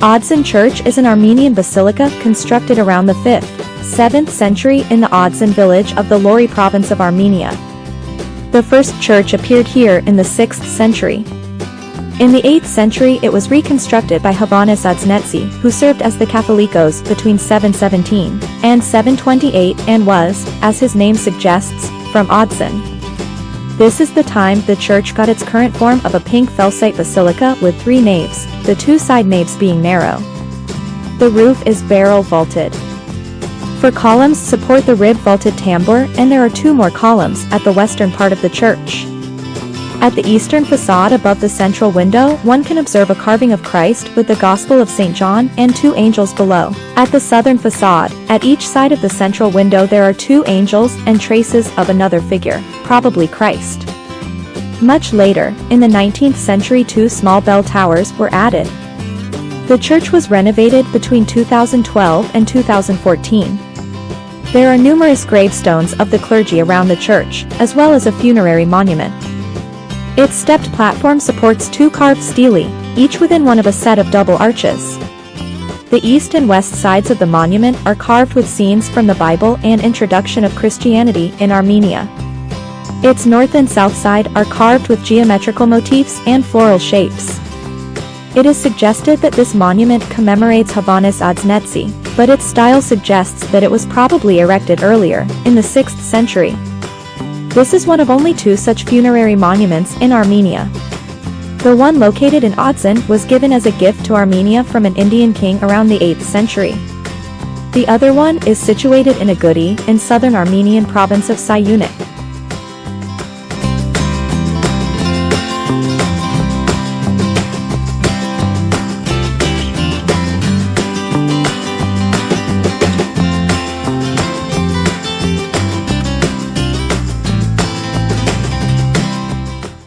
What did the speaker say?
Odzun Church is an Armenian basilica constructed around the 5th, 7th century in the Odzun village of the Lori province of Armenia. The first church appeared here in the 6th century. In the 8th century it was reconstructed by Hovhannes Odznetsi, who served as the Catholicos between 717 and 728 and was, as his name suggests, from Odzun. This is the time the church got its current form of a pink felsite basilica with three naves, the two side naves being narrow. The roof is barrel vaulted. Four columns support the rib vaulted tambour and there are two more columns at the western part of the church. At the eastern facade above the central window, one can observe a carving of Christ with the Gospel of St. John and two angels below. At the southern facade, at each side of the central window there are two angels and traces of another figure, probably Christ. Much later, in the 19th century two small bell towers were added. The church was renovated between 2012 and 2014. There are numerous gravestones of the clergy around the church, as well as a funerary monument. Its stepped platform supports two carved stelae, each within one of a set of double arches. The east and west sides of the monument are carved with scenes from the Bible and introduction of Christianity in Armenia. Its north and south side are carved with geometrical motifs and floral shapes. It is suggested that this monument commemorates Hovhannes Odznetsi, but its style suggests that it was probably erected earlier, in the 6th century. This is one of only two such funerary monuments in Armenia. The one located in Odzun was given as a gift to Armenia from an Indian king around the 8th century. The other one is situated in Aghudi in southern Armenian province of Syunik.